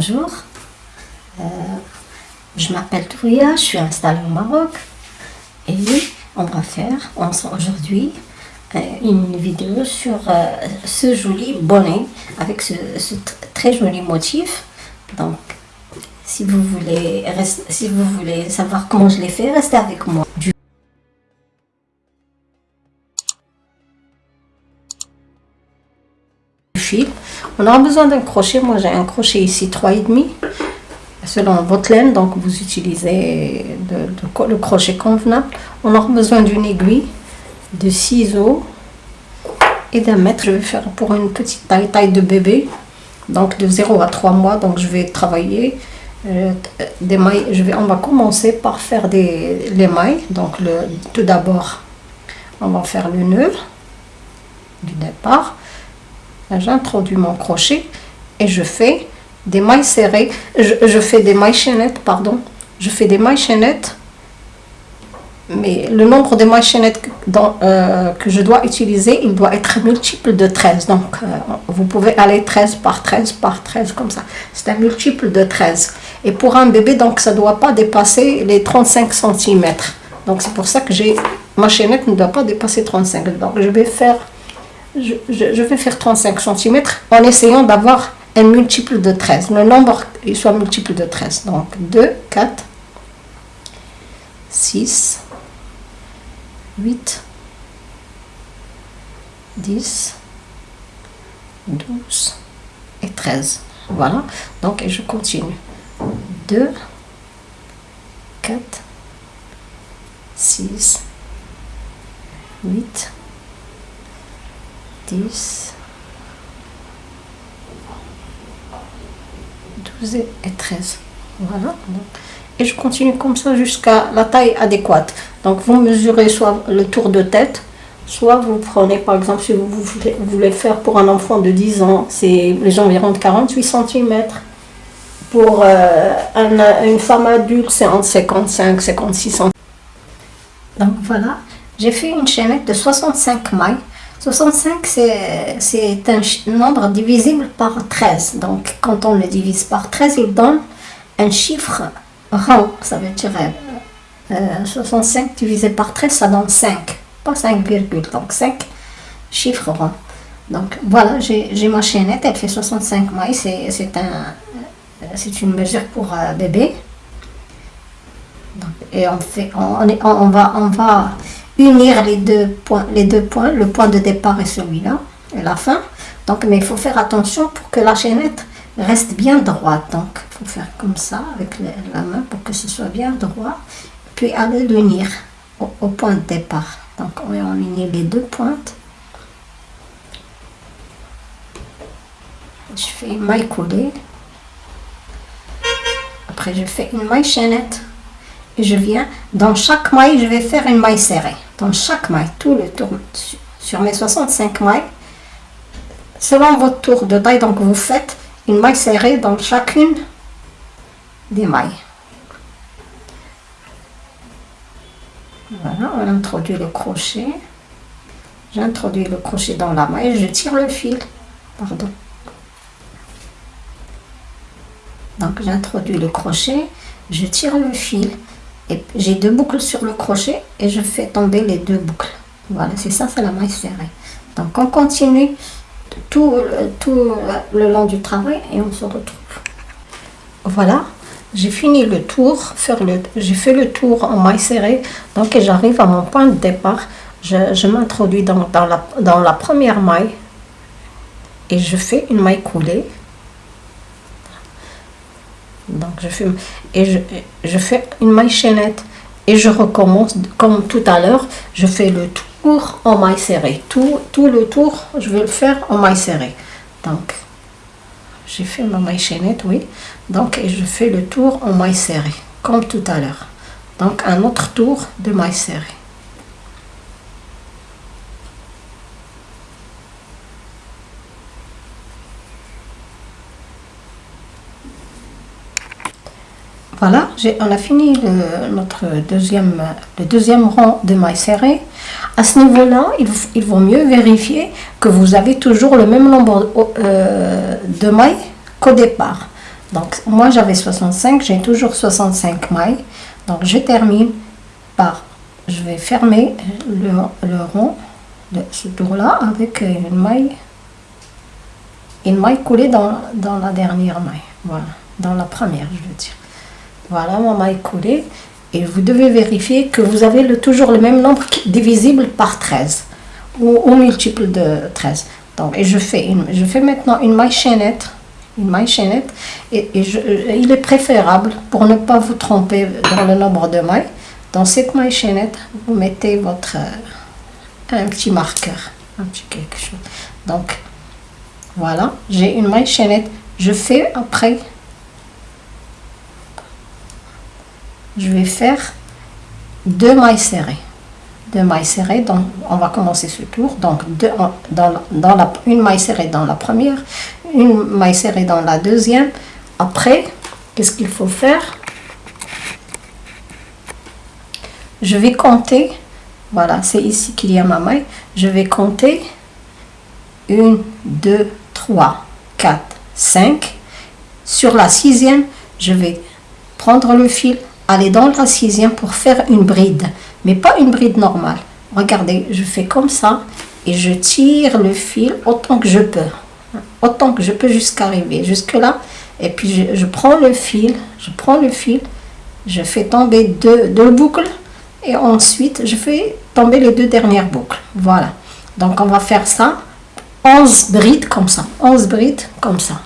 bonjour. Euh, je m'appelle Touria, je suis installée au Maroc et on va faire aujourd'hui euh, une vidéo sur euh, ce joli bonnet avec ce, très joli motif. Donc, si vous voulez, si vous voulez savoir comment je l'ai fait, restez avec moi. On aura besoin d'un crochet. Moi, j'ai un crochet ici 3,5 selon votre laine. Donc, vous utilisez le crochet convenable. On aura besoin d'une aiguille, de ciseaux et d'un mètre. Je vais faire pour une petite taille, taille de bébé. Donc, de 0 à 3 mois. Donc, je vais travailler euh, des mailles. Je vais, on va commencer par faire des, les mailles. Donc, tout d'abord, on va faire le nœud du départ j'introduis mon crochet et je fais des mailles serrées, je, fais des mailles chaînettes, pardon, je fais des mailles chaînettes, mais le nombre de mailles chaînettes euh, que je dois utiliser, il doit être multiple de 13, donc euh, vous pouvez aller 13 par 13 par 13 comme ça, c'est un multiple de 13, et pour un bébé, donc ça doit pas dépasser les 35 cm, donc c'est pour ça que j'ai ma chaînette ne doit pas dépasser 35, donc je vais faire je, vais faire 35 cm en essayant d'avoir un multiple de 13. Le nombre il soit multiple de 13. Donc 2, 4, 6, 8, 10, 12 et 13. Voilà. Donc, je continue. 2, 4, 6, 8, 10, 12 et 13. Voilà. Et je continue comme ça jusqu'à la taille adéquate. Donc vous mesurez soit le tour de tête, soit vous prenez par exemple si vous voulez, faire pour un enfant de 10 ans, c'est les environs de 48 cm. Pour euh, une femme adulte, c'est entre 55 56 cm. Donc voilà, j'ai fait une chaînette de 65 mailles 65, c'est un nombre divisible par 13. Donc, quand on le divise par 13, il donne un chiffre rond. Ça veut dire 65 euh, divisé par 13, ça donne 5. Pas 5, donc 5 chiffres ronds. Donc, voilà, j'ai ma chaînette, elle fait 65 mailles. C'est un, c'est une mesure pour euh, bébé. et on, fait, on, on, va, on va unir les deux points, les deux points, le point de départ et celui-là, et la fin. Donc, mais il faut faire attention pour que la chaînette reste bien droite. Donc, il faut faire comme ça avec la main pour que ce soit bien droit. Puis aller l'unir au, point de départ. Donc, on va unir les deux pointes. Je fais une maille coulée. Après, je fais une maille chaînette. Je viens, dans chaque maille, je vais faire une maille serrée dans chaque maille, tout le tour, sur mes 65 mailles, selon votre tour de taille, donc vous faites une maille serrée dans chacune des mailles. Voilà, on introduit le crochet. J'introduis le crochet dans la maille, je tire le fil, pardon. Donc j'introduis le crochet, je tire le fil j'ai deux boucles sur le crochet et je fais tomber les deux boucles. Voilà, c'est ça, c'est la maille serrée. Donc on continue tout, tout le long du travail et on se retrouve. Voilà, j'ai fini le tour, faire le, j'ai fait le tour en maille serrée, donc j'arrive à mon point de départ. Je, m'introduis dans, la, dans la première maille et je fais une maille coulée donc je fais, et je, fais une maille chaînette et je recommence comme tout à l'heure. Je fais le tour en maille serrée. Tout, tout le tour, je vais le faire en maille serrée. Donc, j'ai fait ma maille chaînette, oui. Donc, je fais le tour en maille serrée, comme tout à l'heure. Donc, un autre tour de maille serrée. Voilà, on a fini le, deuxième, le rang de mailles serrées. À ce niveau-là, il, vaut mieux vérifier que vous avez toujours le même nombre euh, de mailles qu'au départ. Donc, moi, j'avais 65, j'ai toujours 65 mailles. Donc, je termine par, je vais fermer le, le rond de ce tour-là avec une maille, une maille coulée dans, dans la dernière maille. Voilà, dans la première, je veux dire. Voilà ma maille coulée. Et vous devez vérifier que vous avez toujours le même nombre divisible par 13 ou au multiple de 13. Donc, et je fais, je fais maintenant une maille chaînette une maille chaînette et, il est préférable pour ne pas vous tromper dans le nombre de mailles dans cette maille chaînette vous mettez votre euh, un petit marqueur. Un petit quelque chose. Donc voilà j'ai une maille chaînette je fais après je vais faire deux mailles serrées deux mailles serrées donc on va commencer ce tour donc deux, dans, dans la, une maille serrée dans la première une maille serrée dans la deuxième. Après, qu'est-ce qu'il faut faire? Je vais compter, voilà, c'est ici qu'il y a ma maille. Je vais compter 1, 2, 3, 4, 5. Sur la sixième, je vais prendre le fil, aller dans la sixième pour faire une bride, mais pas une bride normale. Regardez, je fais comme ça et je tire le fil autant que je peux. Autant que je peux jusqu'à arriver. Jusque là et puis je, prends le fil je prends le fil je fais tomber deux, deux, boucles et ensuite je fais tomber les deux dernières boucles. Voilà. Donc on va faire ça. 11 brides comme ça. 11 brides comme ça.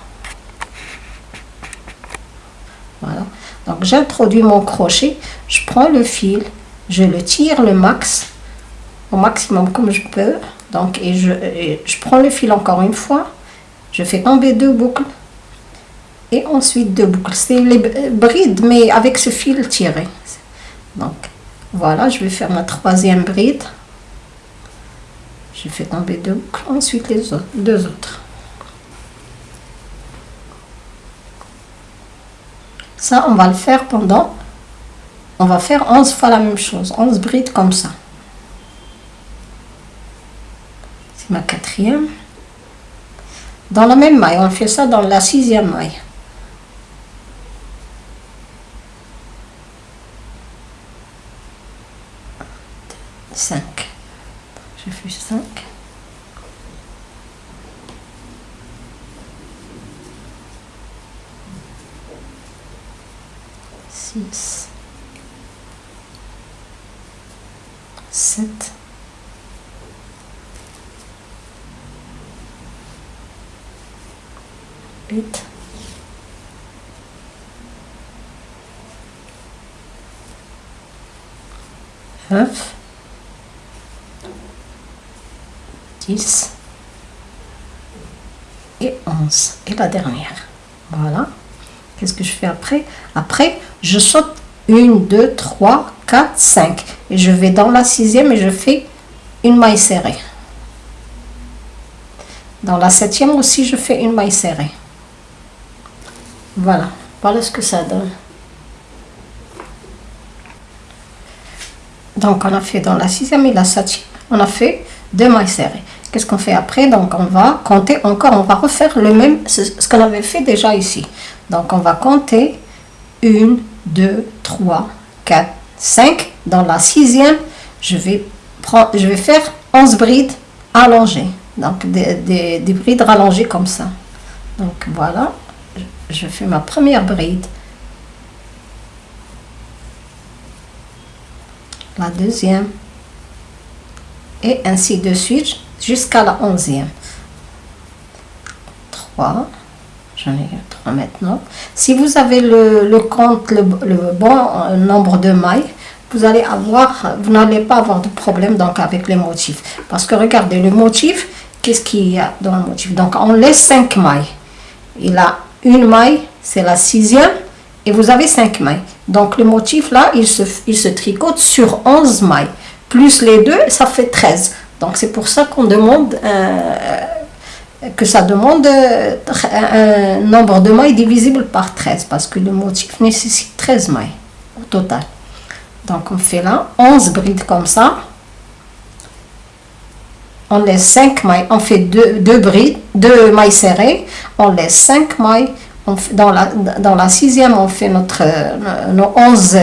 Voilà donc j'introduis mon crochet je prends le fil je le tire le max au maximum comme je peux donc et je, prends le fil encore une fois je fais tomber deux boucles et ensuite deux boucles. C'est les brides, mais avec ce fil tiré. Donc, voilà, je vais faire ma troisième bride. Je fais tomber deux boucles, ensuite les autres, deux autres. Ça, on va le faire pendant... On va faire 11 fois la même chose, 11 brides comme ça. C'est ma quatrième. Dans la même maille, on fait ça dans la sixième maille. Cinq. Je fais cinq. Six. Sept. 8 9 10 et 11 et la dernière. Voilà qu'est-ce que je fais après? Après je saute 1 2 3 4 5 et je vais dans la sixième et je fais une maille serrée dans la septième aussi je fais une maille serrée voilà, voilà ce que ça donne. Donc on a fait dans la sixième et la septième, on a fait deux mailles serrées. Qu'est-ce qu'on fait après? Donc on va compter encore, on va refaire le même, ce qu'on avait fait déjà ici. Donc on va compter 1, 2, 3, 4, 5. Dans la sixième, je vais, prendre, je vais faire 11 brides allongées. Donc des, des brides rallongées comme ça. Donc voilà je fais ma première bride la deuxième et ainsi de suite jusqu'à la onzième 3 j'en ai trois maintenant si vous avez le, le compte le, bon euh, nombre de mailles vous allez avoir vous n'allez pas avoir de problème donc avec les motifs parce que regardez le motif qu'est-ce qu'il y a dans le motif? Donc on laisse 5 mailles il a une maille, c'est la sixième, et vous avez cinq mailles. Donc le motif là, il se, il se tricote sur 11 mailles. Plus les deux, ça fait 13. Donc c'est pour ça qu'on demande euh, que ça demande euh, un nombre de mailles divisible par 13. Parce que le motif nécessite 13 mailles au total. Donc on fait là 11 brides comme ça. On laisse 5 mailles, on fait 2 deux, brides, 2 mailles serrées. On laisse 5 mailles dans, la, dans la sixième, on fait notre, nos 11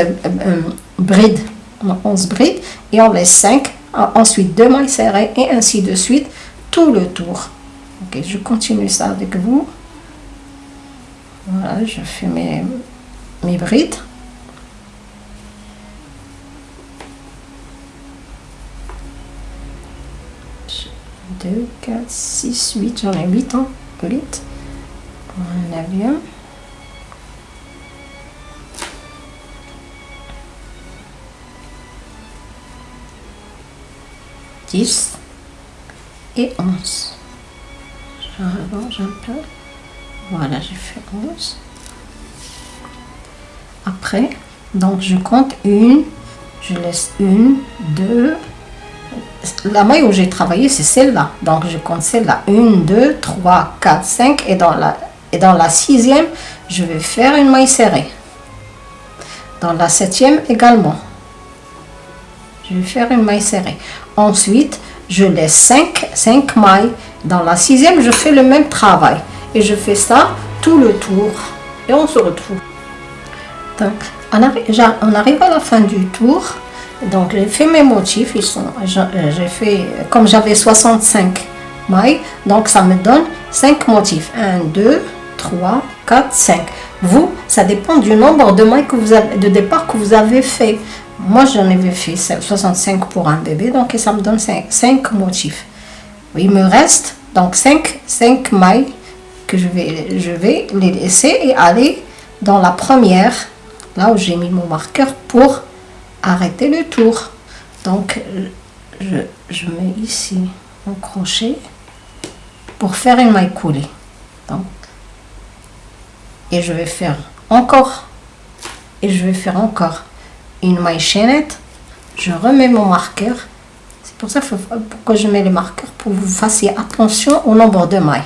brides, nos 11 brides, et on laisse 5, ensuite deux mailles serrées, et ainsi de suite, tout le tour. Ok, je continue ça avec vous. Voilà, je fais mes, mes brides. 2, 4, 6, 8, j'en ai 8 ans, 8. On a bien. 10 et 11. Un peu. Voilà, j'ai fait 11. Après, donc je compte une, je laisse une, deux, la maille où j'ai travaillé, c'est celle-là. Donc, je compte celle-là. 1, 2, 3, 4, 5. Et dans, la, et dans la sixième, je vais faire une maille serrée. Dans la septième également. Je vais faire une maille serrée. Ensuite, je laisse 5, 5 mailles. Dans la sixième, je fais le même travail. Et je fais ça tout le tour. Et on se retrouve. Donc, on arrive à la fin du tour. Donc j'ai fait mes motifs, euh, j'ai fait, comme j'avais 65 mailles, donc ça me donne 5 motifs. 1, 2, 3, 4, 5. Vous, ça dépend du nombre de mailles que vous avez, de départ que vous avez fait. Moi, j'en avais fait 65 pour un bébé, donc ça me donne 5, 5 motifs. Il me reste donc 5, 5 mailles que je vais, je vais les laisser et aller dans la première, là où j'ai mis mon marqueur pour arrêter le tour. Donc, je, mets ici mon crochet pour faire une maille coulée. Donc, et je vais faire encore, et je vais faire encore une maille chaînette. Je remets mon marqueur. Pour ça que je mets le marqueur pour que vous fassiez attention au nombre de mailles.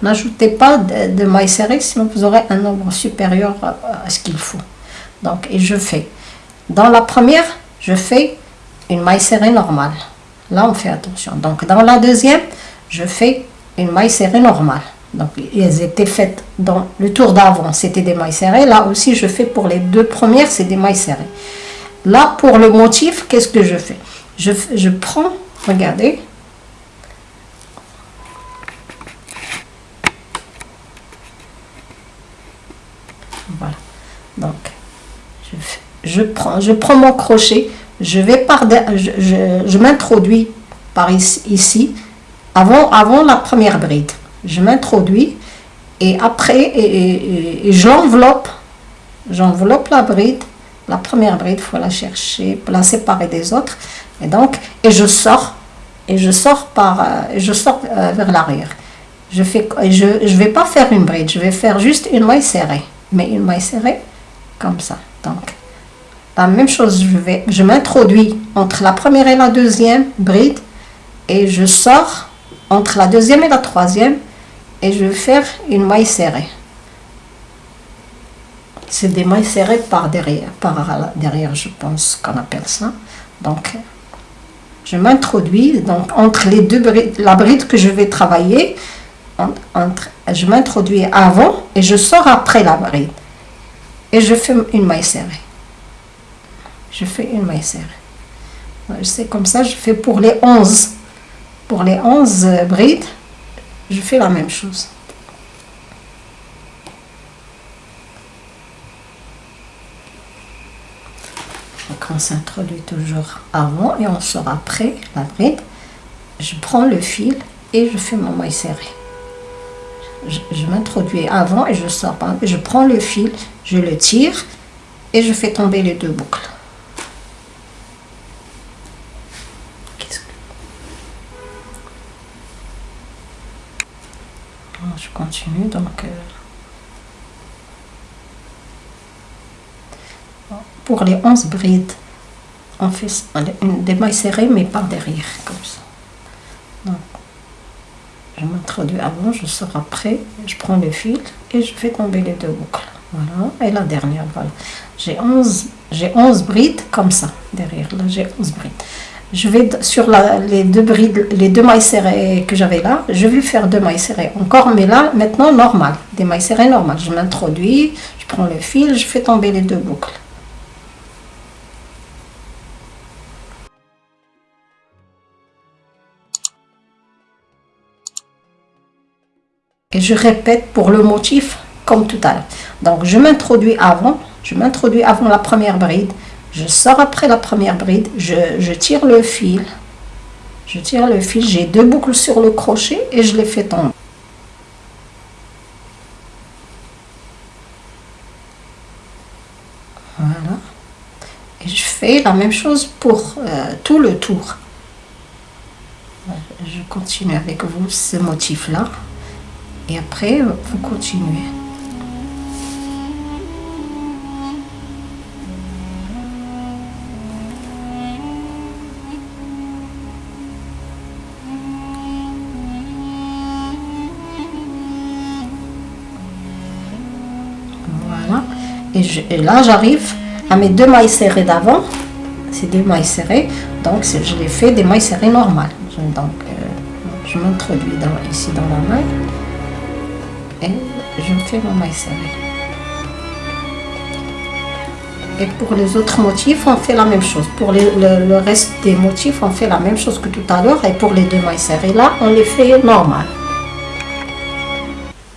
N'ajoutez pas de, mailles serrées, sinon vous aurez un nombre supérieur à ce qu'il faut. Donc, et je fais dans la première, je fais une maille serrée normale. Là, on fait attention. Donc, dans la deuxième, je fais une maille serrée normale. Donc, elles étaient faites dans le tour d'avant, c'était des mailles serrées. Là aussi, je fais pour les deux premières, c'est des mailles serrées. Là, pour le motif, qu'est-ce que je fais? Je, je prends, regardez, voilà. Donc, je je prends, je prends mon crochet, je vais par je, je, m'introduis par ici, avant, avant la première bride. Je m'introduis et après, et, j'enveloppe, j'enveloppe la bride, la première bride, faut la chercher, la séparer des autres, et donc, et je sors, et je sors par, euh, je sors euh, vers l'arrière. Je fais, je, je vais pas faire une bride, je vais faire juste une maille serrée, mais une maille serrée comme ça. Donc, la même chose, je, vais, je m'introduis entre la première et la deuxième bride et je sors entre la deuxième et la troisième et je vais faire une maille serrée. C'est des mailles serrées par derrière, par derrière je pense qu'on appelle ça. Donc, je m'introduis donc entre les deux brides, la bride que je vais travailler, entre, je m'introduis avant et je sors après la bride. Et je fais une maille serrée je fais une maille serrée. C'est comme ça, je fais pour les 11. Pour les 11 brides, je fais la même chose. Donc on s'introduit toujours avant et on sort après la bride. Je prends le fil et je fais mon maille serrée. Je, m'introduis avant et je sors. Je prends le fil, je le tire et je fais tomber les deux boucles. je continue donc pour les 11 brides. On fait des mailles serrées mais par derrière comme ça. Donc je m'introduis avant je sors après je prends le fil et je fais tomber les deux boucles. Voilà. Et la dernière voilà. J'ai 11 j'ai 11 brides comme ça derrière. Là j'ai 11 brides. Je vais sur les deux brides, les deux mailles serrées que j'avais là, je vais faire deux mailles serrées encore, mais là, maintenant, normal, des mailles serrées normales. Je m'introduis, je prends le fil, je fais tomber les deux boucles. Et je répète pour le motif comme tout à l'heure. Donc, je m'introduis avant, je m'introduis avant la première bride, je sors après la première bride, je, tire le fil, je tire le fil, j'ai deux boucles sur le crochet et je les fais tomber. Voilà. Et je fais la même chose pour euh, tout le tour. Je continue avec vous ce motif-là. Et après, vous continuez. Et, là, j'arrive à mes deux mailles serrées d'avant. C'est deux mailles serrées. Donc, je les fais des mailles serrées normales. Donc, euh, je m'introduis ici dans la maille. Je fais ma maille serrée. Et pour les autres motifs, on fait la même chose. Pour le, reste des motifs, on fait la même chose que tout à l'heure. Et pour les deux mailles serrées là, on les fait normal.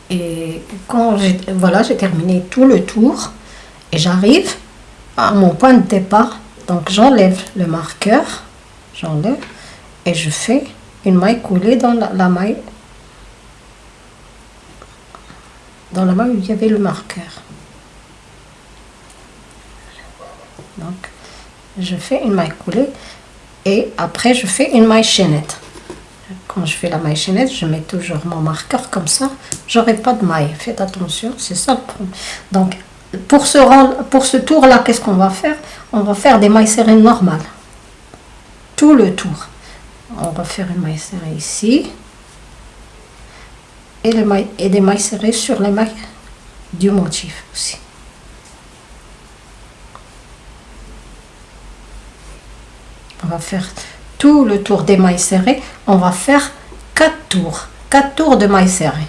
Et quand j'ai voilà, j'ai terminé tout le tour, et j'arrive à mon point de départ. Donc j'enlève le marqueur, j'enlève et je fais une maille coulée dans la, maille dans la maille où il y avait le marqueur. Donc je fais une maille coulée et après je fais une maille chaînette. Quand je fais la maille chaînette, je mets toujours mon marqueur comme ça. J'aurai pas de maille. Faites attention, c'est ça le problème. Donc pour ce, pour ce tour-là, qu'est-ce qu'on va faire? On va faire des mailles serrées normales. Tout le tour. On va faire une maille serrée ici. Et, et des mailles serrées sur les mailles du motif aussi. On va faire tout le tour des mailles serrées. On va faire 4 tours. 4 tours de mailles serrées.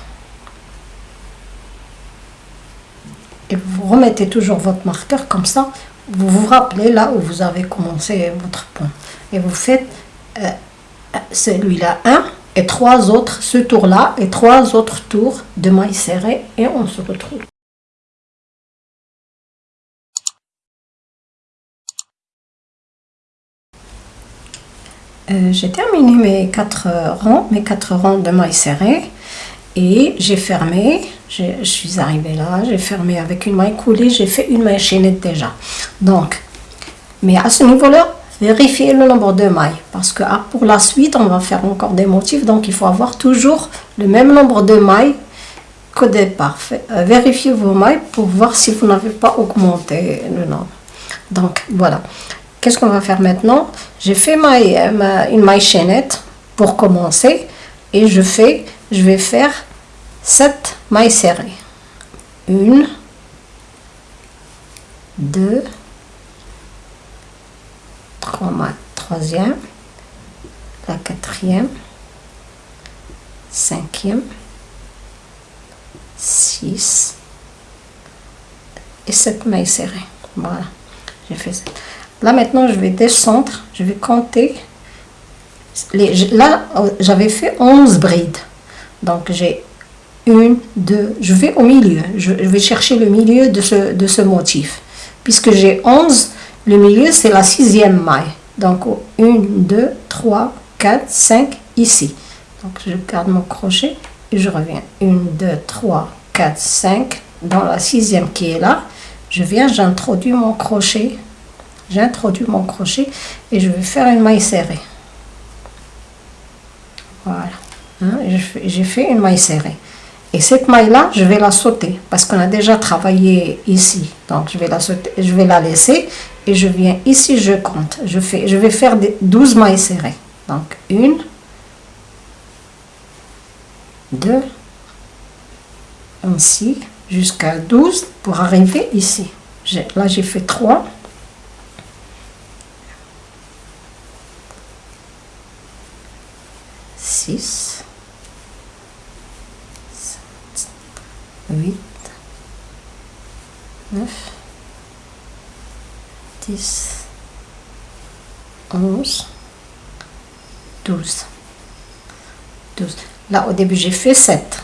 et vous remettez toujours votre marqueur comme ça vous vous rappelez là où vous avez commencé votre point et vous faites euh, celui-là 1 et trois autres ce tour là et trois autres tours de mailles serrées et on se retrouve euh, j'ai terminé mes quatre rangs mes quatre rangs de mailles serrées et j'ai fermé, je suis arrivée là, j'ai fermé avec une maille coulée, j'ai fait une maille chaînette déjà. Donc, mais à ce niveau-là, vérifiez le nombre de mailles parce que ah, pour la suite, on va faire encore des motifs, donc il faut avoir toujours le même nombre de mailles qu'au départ. Euh, vérifiez vos mailles pour voir si vous n'avez pas augmenté le nombre. Donc, voilà. Qu'est-ce qu'on va faire maintenant? J'ai fait ma, une maille chaînette pour commencer et je fais je vais faire 7 mailles serrées. Une, deux, trois, troisième, la quatrième, cinquième, six et sept mailles serrées. Voilà, j'ai fait. Là maintenant, je vais descendre, je vais compter. Les, là, j'avais fait 11 brides. Donc j'ai une, deux, je vais au milieu, je, vais chercher le milieu de ce, de ce motif. Puisque j'ai 11, le milieu c'est la sixième maille. Donc 1, 2, 3, 4, 5 ici. Donc je garde mon crochet et je reviens. 1, 2, 3, 4, 5 dans la sixième qui est là. Je viens, j'introduis mon crochet. J'introduis mon crochet et je vais faire une maille serrée. Voilà. Hein, j'ai fait une maille serrée. Et cette maille-là, je vais la sauter parce qu'on a déjà travaillé ici. Donc, je vais la sauter, je vais la laisser et je viens ici, je compte. Je, fais, je vais faire des 12 mailles serrées. Donc, une, deux, ainsi, jusqu'à 12 pour arriver ici. Là, j'ai fait 3. Six. 8, 9, 10, 11, 12. 12. Là, au début, j'ai fait 7.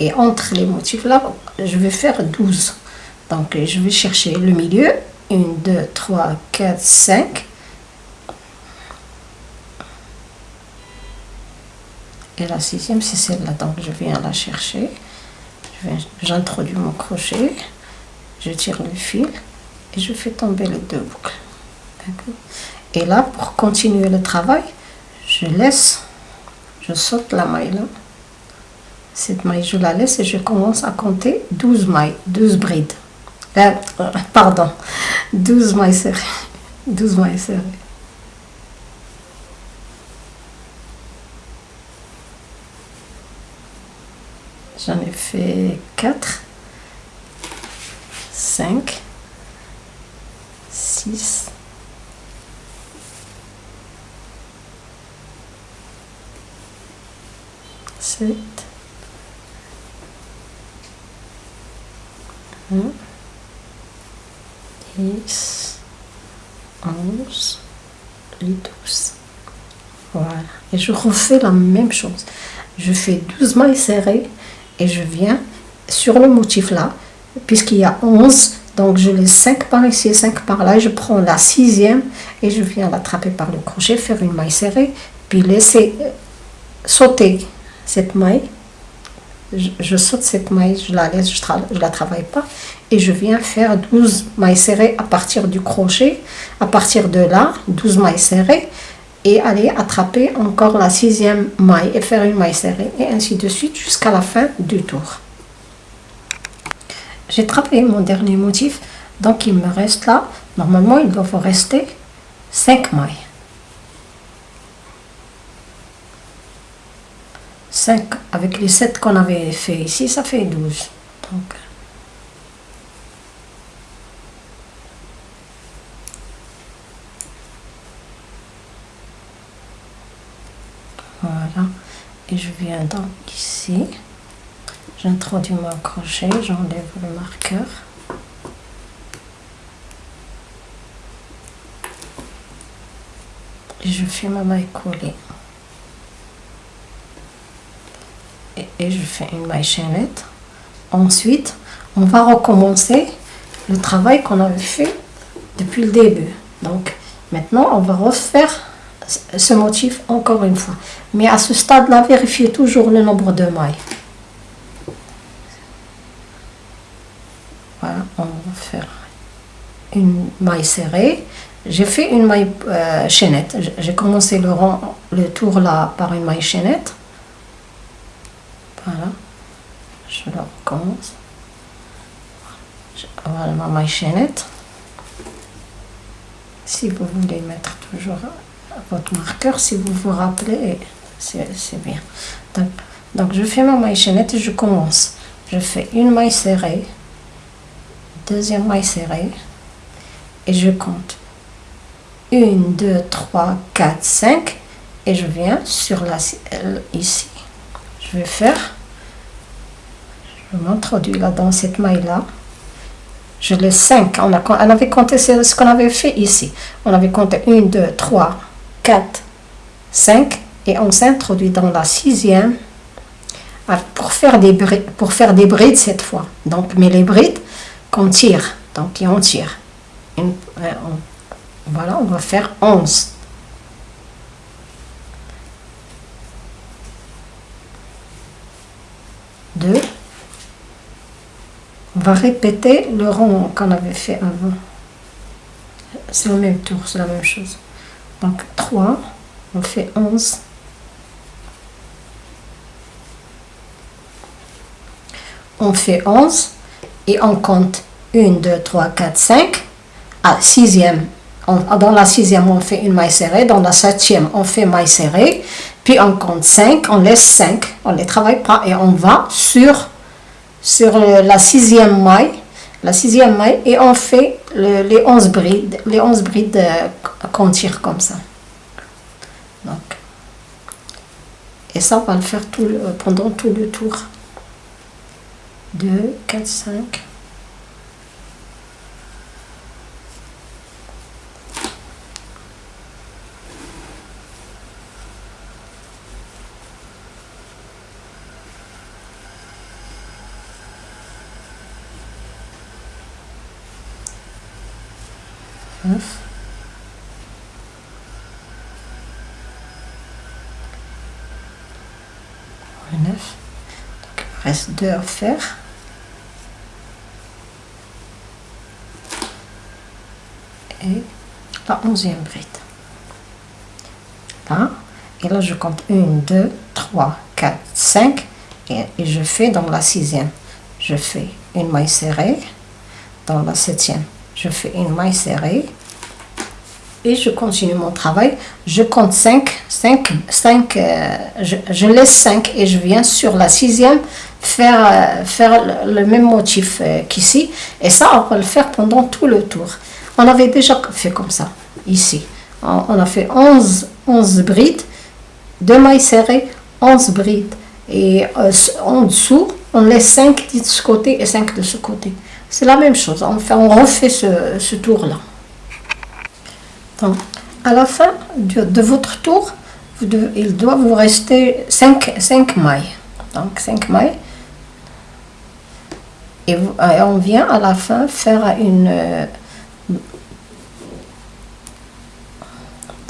Et entre les motifs là, je vais faire 12. Donc, je vais chercher le milieu. 1, 2, 3, 4, 5. Et la sixième, c'est celle-là. Donc, je viens la chercher. J'introduis mon crochet. Je tire le fil. Et je fais tomber les deux boucles. Et là, pour continuer le travail, je laisse, je saute la maille là. Cette maille, je la laisse et je commence à compter 12 mailles, 12 brides. Euh, pardon, 12 mailles serrées. 12 mailles serrées. J'en ai fait 4, 5, 6, 7, 1, 10, 11 et 12. Voilà. Et je refais la même chose. Je fais 12 mailles serrées et je viens sur le motif là, puisqu'il y a 11, donc je laisse 5 par ici et 5 par là, je prends la sixième et je viens l'attraper par le crochet, faire une maille serrée, puis laisser euh, sauter cette maille, je, saute cette maille, je la laisse, je ne la travaille pas, et je viens faire 12 mailles serrées à partir du crochet, à partir de là, 12 mailles serrées, et aller attraper encore la sixième maille et faire une maille serrée, et ainsi de suite jusqu'à la fin du tour. J'ai travaillé mon dernier motif, donc il me reste là, normalement il doit vous rester 5 mailles. 5 avec les 7 qu'on avait fait ici, ça fait 12. Donc, voilà. Et je viens donc ici. J'introduis mon crochet, j'enlève le marqueur. Et je fais ma maille collée. et, je fais une maille chaînette. Ensuite, on va recommencer le travail qu'on avait fait depuis le début. Donc, maintenant, on va refaire ce motif encore une fois. Mais à ce stade-là, vérifiez toujours le nombre de mailles. Voilà, on va faire une maille serrée. J'ai fait une maille euh, chaînette. J'ai commencé le, rang, le tour là par une maille chaînette. Voilà. Je la recommence. Voilà ma maille chaînette. Si vous voulez mettre toujours votre marqueur, si vous vous rappelez, c'est bien. Donc, donc, je fais ma maille chaînette et je commence. Je fais une maille serrée, deuxième maille serrée, et je compte. 1, 2, 3, 4, 5, et je viens sur la, ici. Je vais faire, je m'introduis là dans cette maille là, je laisse 5, on, on avait compté ce qu'on avait fait ici, on avait compté 1, 2, 3, 4, 5, et on s'introduit dans la sixième pour faire des brides, pour faire des brides cette fois. Donc, mais les brides qu'on tire, donc et on tire. voilà, on va faire 11. 2. On va répéter le rond qu'on avait fait avant. C'est le même tour, c'est la même chose. Donc 3, on fait 11. On fait 11 et on compte 1, 2, 3, 4, 5. À sixième, dans la sixième, on fait une maille serrée. Dans la septième, on fait maille serrée. Puis on compte 5, on laisse 5, on ne les travaille pas et on va sur, sur la sixième maille, la sixième maille et on fait les 11 brides, les 11 brides euh, qu'on tire comme ça. Donc, et ça, on va le faire tout pendant tout le tour. 2, 4, 5. Neuf. Neuf. Donc, il reste deux faire. Et la onzième bride. Là. Et là, je compte 1, 2, 3, 4, 5. Et, je fais dans la sixième. Je fais une maille serrée. Dans la septième, je fais une maille serrée et je continue mon travail. Je compte 5, 5, 5 je, je, laisse 5 et je viens sur la sixième faire, euh, faire le, même motif euh, qu'ici. Et ça, on va le faire pendant tout le tour. On avait déjà fait comme ça, ici. On, on a fait 11, 11 brides, 2 mailles serrées, 11 brides. Et euh, en dessous, on laisse 5 de ce côté et 5 de ce côté. C'est la même chose. On, fait, on refait ce, ce tour-là. Donc, à la fin de, de votre tour, vous devez, il doit vous rester 5, 5 mailles. Donc, 5 mailles. Et, vous, et, on vient à la fin faire une... Euh,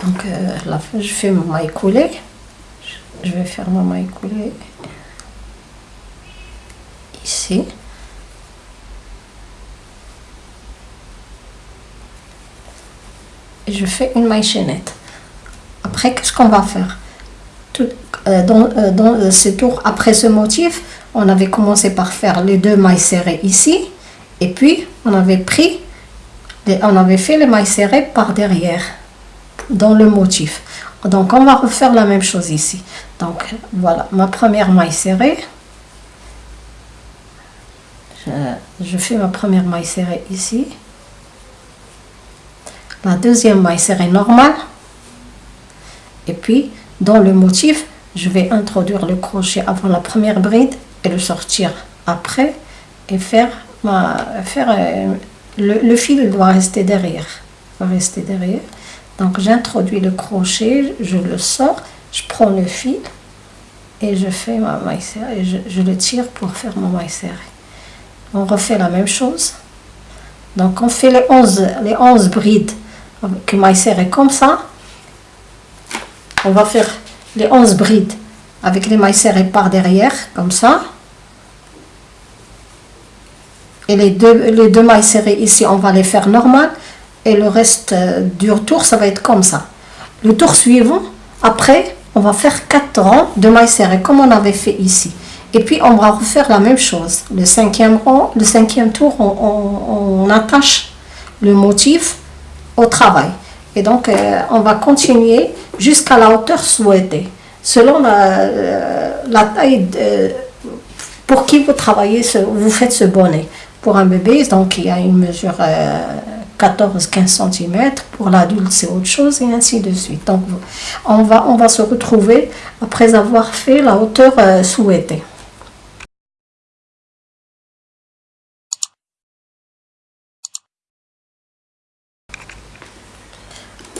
donc, euh, la fin, je fais ma maille coulée. Je, vais faire ma maille coulée ici. et je fais une maille chaînette. Après, qu'est-ce qu'on va faire? Tout, euh, dans, euh, dans ce tour, après ce motif, on avait commencé par faire les deux mailles serrées ici, et puis on avait pris, les, on avait fait les mailles serrées par derrière, dans le motif. Donc on va refaire la même chose ici. Donc voilà, ma première maille serrée. Je, je fais ma première maille serrée ici la deuxième maille serrée normale et puis dans le motif je vais introduire le crochet avant la première bride et le sortir après et faire ma faire euh, le, le, fil doit rester derrière rester derrière. Donc j'introduis le crochet je le sors je prends le fil et je fais ma maille serrée et je, je le tire pour faire ma maille serrée. On refait la même chose. Donc on fait les 11 les 11 brides que maille serrée comme ça. On va faire les 11 brides avec les mailles serrées par derrière, comme ça. Et les deux, les deux mailles serrées ici, on va les faire normal. Et le reste du tour, ça va être comme ça. Le tour suivant, après, on va faire 4 rangs de mailles serrées, comme on avait fait ici. Et puis, on va refaire la même chose. Le cinquième rang, le cinquième tour, on attache le motif au travail. Et donc, euh, on va continuer jusqu'à la hauteur souhaitée, selon la, euh, la taille de, pour qui vous travaillez, ce, vous faites ce bonnet. Pour un bébé, donc il y a une mesure euh, 14-15 cm, pour l'adulte c'est autre chose, et ainsi de suite. Donc, on va, on va se retrouver après avoir fait la hauteur euh, souhaitée.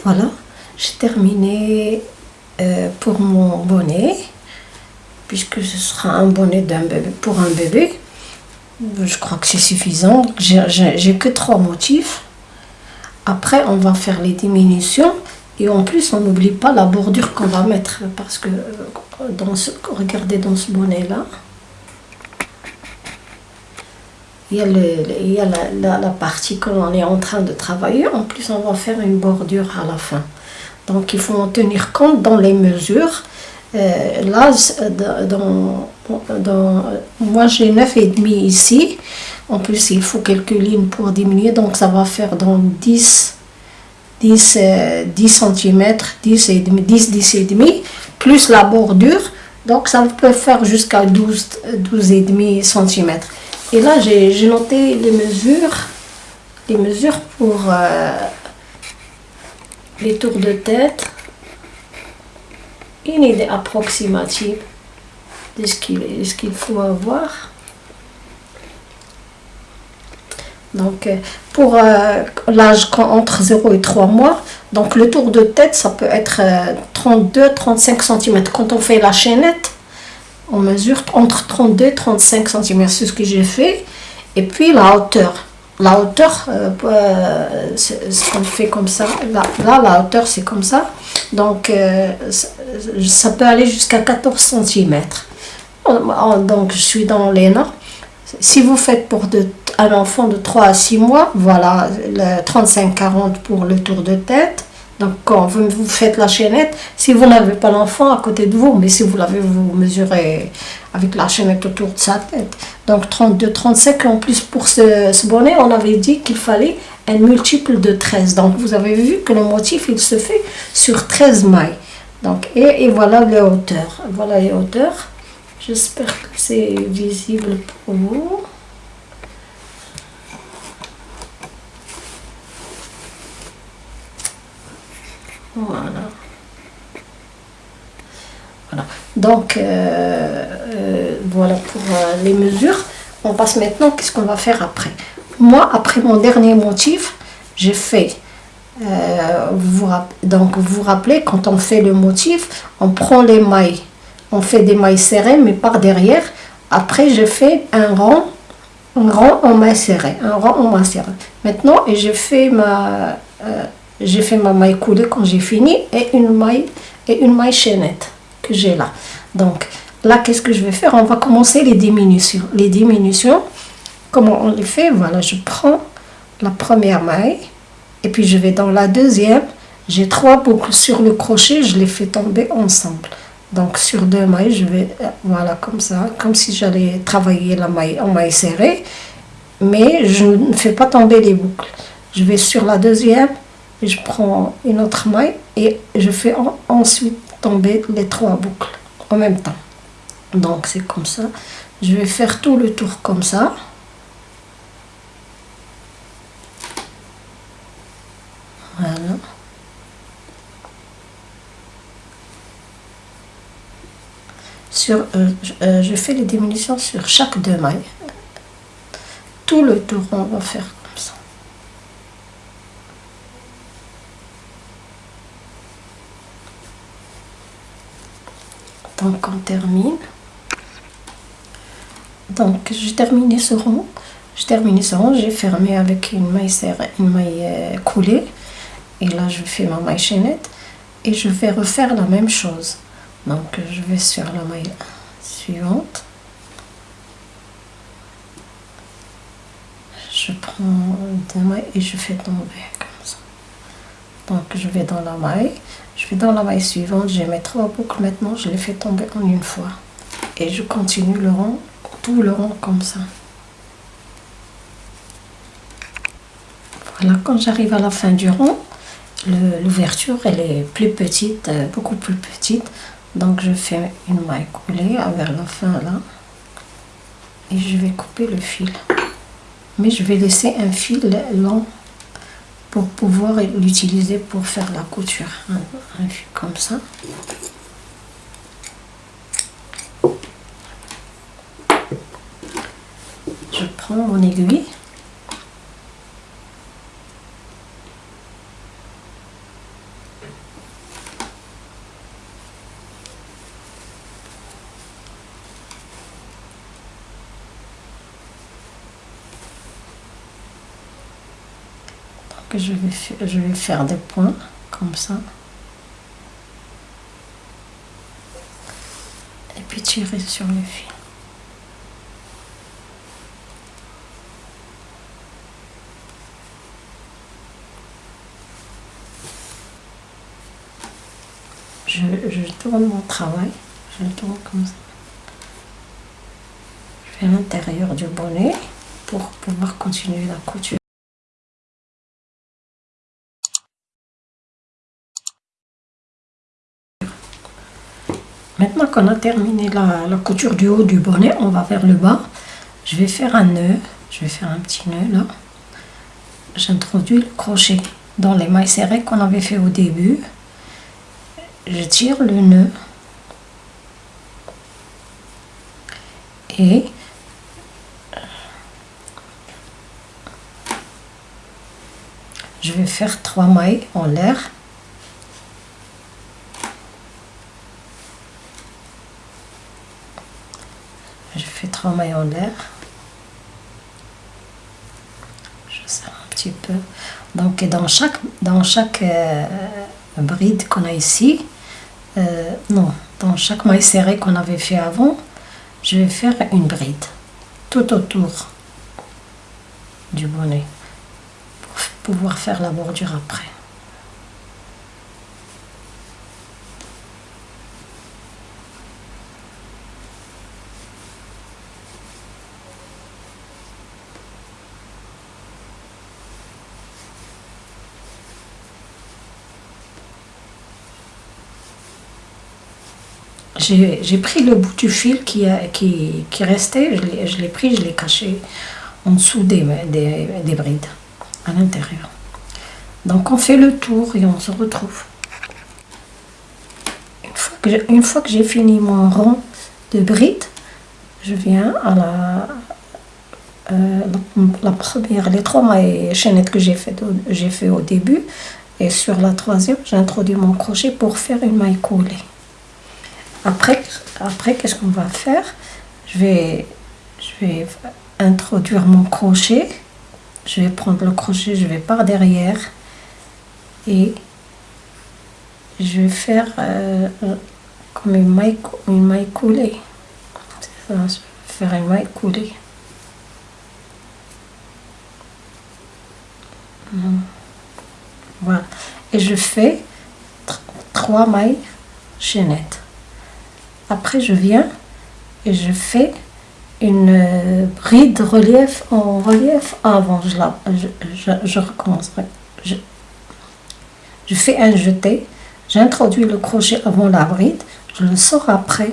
Voilà, j'ai terminé euh, pour mon bonnet, puisque ce sera un bonnet d'un bébé pour un bébé. Je crois que c'est suffisant. J'ai que trois motifs. Après, on va faire les diminutions. Et en plus, on n'oublie pas la bordure qu'on va mettre. Parce que, euh, dans ce, regardez dans ce bonnet-là, il y a, le, il y a la, la, la partie qu'on est en train de travailler. En plus, on va faire une bordure à la fin. Donc, il faut en tenir compte dans les mesures. Euh, là, dans, dans, moi j'ai 9,5 ici. En plus, il faut quelques lignes pour diminuer. Donc, ça va faire dans 10, 10, euh, 10 cm, 10 et demi, 10, 10 et demi, plus la bordure. Donc, ça peut faire jusqu'à 12, 12 et demi cm. Et là, j'ai noté les mesures, les mesures pour euh, les tours de tête, une idée approximative de ce qu'il qu faut avoir. Donc, euh, pour euh, l'âge entre 0 et 3 mois, donc le tour de tête, ça peut être 32-35 cm. Quand on fait la chaînette, on mesure entre 32 et 35 cm. C'est ce que j'ai fait. Et puis la hauteur. La hauteur, euh, on fait comme ça. Là, la hauteur, c'est comme ça. Donc, ça peut aller jusqu'à 14 cm. Donc, je suis dans les normes. Si vous faites pour un enfant de 3 à 6 mois, voilà, 35-40 pour le tour de tête. Donc quand vous, faites la chaînette, si vous n'avez pas l'enfant à côté de vous, mais si vous l'avez, vous mesurez avec la chaînette autour de sa tête. Donc 32-35, en plus pour ce, bonnet, on avait dit qu'il fallait un multiple de 13. Donc vous avez vu que le motif, il se fait sur 13 mailles. Donc, et, et voilà les hauteurs. Voilà les hauteurs. J'espère que c'est visible pour vous. Voilà. Voilà. Donc, euh, euh, voilà pour euh, les mesures. On passe maintenant, qu'est-ce qu'on va faire après? Moi, après mon dernier motif, j'ai fait vous, donc vous rappelez quand on fait le motif on prend les mailles on fait des mailles serrées, mais par derrière. Après, je fais un rang, un rang en maille serrée, un rang en maille serrée. Maintenant, et j'ai fait ma, j'ai fait ma maille coulée quand j'ai fini et une maille et une maille chaînette que j'ai là. Donc là, qu'est-ce que je vais faire? On va commencer les diminutions. Les diminutions, comment on les fait? Voilà, je prends la première maille et puis je vais dans la deuxième. J'ai trois boucles sur le crochet, je les fais tomber ensemble. Donc sur deux mailles, je vais, voilà, comme ça, comme si j'allais travailler la maille en maille serrée. Mais je ne fais pas tomber les boucles. Je vais sur la deuxième, je prends une autre maille et je fais ensuite tomber les trois boucles en même temps. Donc c'est comme ça. Je vais faire tout le tour comme ça. Voilà. sur, euh, euh, je fais les diminutions sur chaque deux mailles. Tout le tour, on va faire comme ça. Donc on termine. Donc j'ai terminé ce rond. J'ai terminé ce rond, j'ai fermé avec une maille serrée, une maille euh, coulée. Et là je fais ma maille chaînette. Et je vais refaire la même chose donc je vais sur la maille suivante je prends deux mailles et je fais tomber comme ça donc je vais dans la maille je vais dans la maille suivante j'ai mes trois boucles maintenant je les fais tomber en une fois et je continue le rond tout le rond comme ça voilà quand j'arrive à la fin du rond l'ouverture elle est plus petite euh, beaucoup plus petite donc je fais une maille coulée vers la fin là. Et je vais couper le fil. Mais je vais laisser un fil long pour pouvoir l'utiliser pour faire la couture. Comme ça. Je prends mon aiguille. Je vais, faire des points comme ça. Et puis tirer sur le fil. Je, tourne mon travail, je tourne comme ça. Je fais l'intérieur du bonnet pour pouvoir continuer la couture. Maintenant qu'on a terminé la, couture du haut du bonnet, on va vers le bas. Je vais faire un nœud. Je vais faire un petit nœud là. J'introduis le crochet dans les mailles serrées qu'on avait fait au début. Je tire le nœud. Et faire trois mailles en l'air. Mailles en l'air. Je serre un petit peu. Donc dans chaque, dans chaque euh, bride qu'on a ici, euh, non, dans chaque maille serrée qu'on avait fait avant, je vais faire une bride tout autour du bonnet pour pouvoir faire la bordure après. J'ai pris le bout du fil qui, qui, qui restait, je l'ai pris, je l'ai caché en dessous des, des, des brides, à l'intérieur. Donc on fait le tour et on se retrouve. Une fois que j'ai fini mon rond de brides, je viens à la, euh, la, première, les trois mailles chaînettes que j'ai fait, fait au début. Et sur la troisième, j'introduis mon crochet pour faire une maille coulée. Après, après qu'est-ce qu'on va faire? Je vais, je vais introduire mon crochet. Je vais prendre le crochet, je vais par derrière et je vais faire euh, comme une maille, une maille coulée. Je vais faire une maille coulée. Voilà. Et je fais trois mailles chaînettes. Après, je viens et je fais une euh, bride relief en relief avant. Je, la, je, recommencerai. Je, je fais un jeté, j'introduis le crochet avant la bride, je le sors après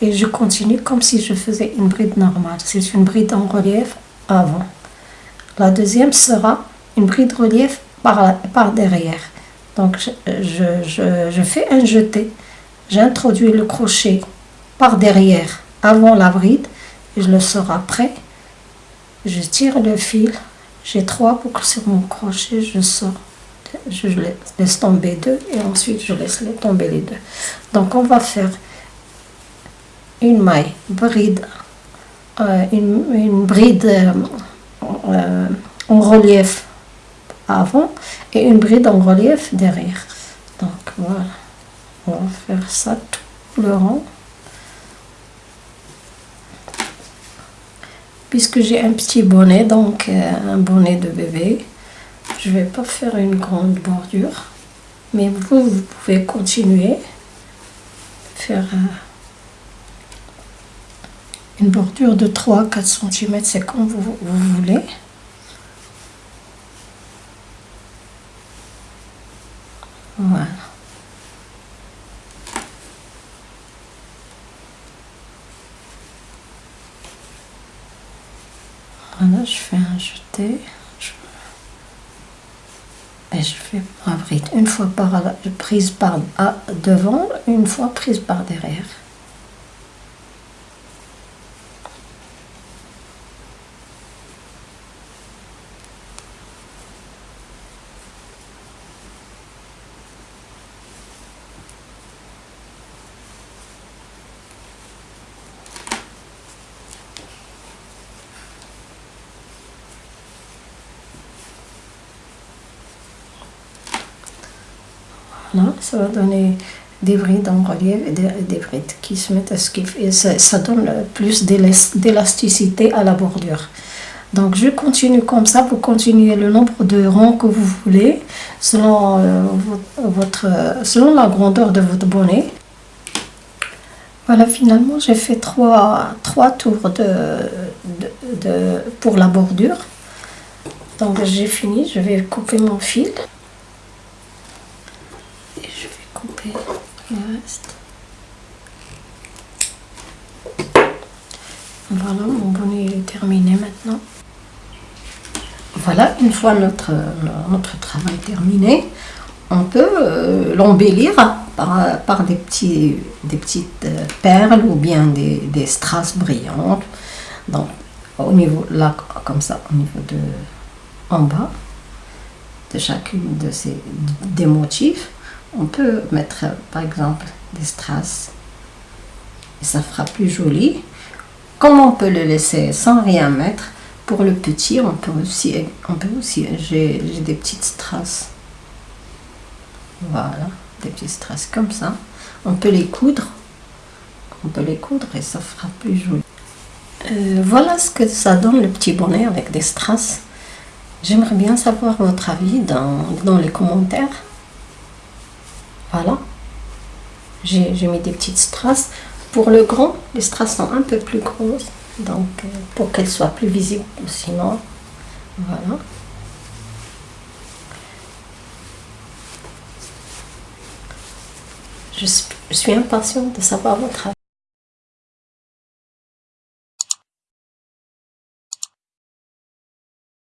et je continue comme si je faisais une bride normale. C'est une bride en relief avant. La deuxième sera une bride relief par, par derrière. Donc je, je, je fais un jeté J'introduis le crochet par derrière avant la bride et je le sors après. Je tire le fil. J'ai trois boucles sur mon crochet. Je sors. Je laisse tomber deux et ensuite je laisse tomber les deux. Donc on va faire une maille bride, euh, une, bride euh, euh, en relief avant et une bride en relief derrière. Donc voilà. On va faire ça tout le rang. Puisque j'ai un petit bonnet, donc euh, un bonnet de bébé, je vais pas faire une grande bordure. Mais vous, vous pouvez continuer faire euh, une bordure de 3-4 cm, c'est comme vous, vous voulez. Voilà. Voilà, je fais un jeté. Et je fais ma bride une fois par prise par devant, une fois prise par derrière. Ça va donner des brides en relief et des, brides qui se mettent à qu'il et ça, donne plus d'élasticité à la bordure. Donc je continue comme ça, pour continuer le nombre de rangs que vous voulez, selon, euh, votre, selon la grandeur de votre bonnet. Voilà, finalement j'ai fait trois, trois tours de, de, pour la bordure. Donc j'ai fini, je vais couper mon fil. Voilà, mon bonnet est terminé maintenant. Voilà, une fois notre, notre travail terminé, on peut euh, l'embellir par, des, petits, des petites euh, perles ou bien des, des strass brillantes. Donc, au niveau, là, comme ça, au niveau de en bas. de chacune de ces des motifs, on peut mettre par exemple des strass et ça fera plus joli. Comme on peut le laisser sans rien mettre, pour le petit, on peut aussi, on peut aussi, j'ai des petites strass. Voilà, des petites strass comme ça. On peut les coudre, on peut les coudre et ça fera plus joli. Euh, voilà ce que ça donne le petit bonnet avec des strass. J'aimerais bien savoir votre avis dans, dans les commentaires. Voilà. J'ai mis des petites strass. Pour le grand, les strass sont un peu plus grosses. Donc, euh, pour qu'elles soient plus visibles, sinon, voilà. Je, suis impatiente de savoir votre avis.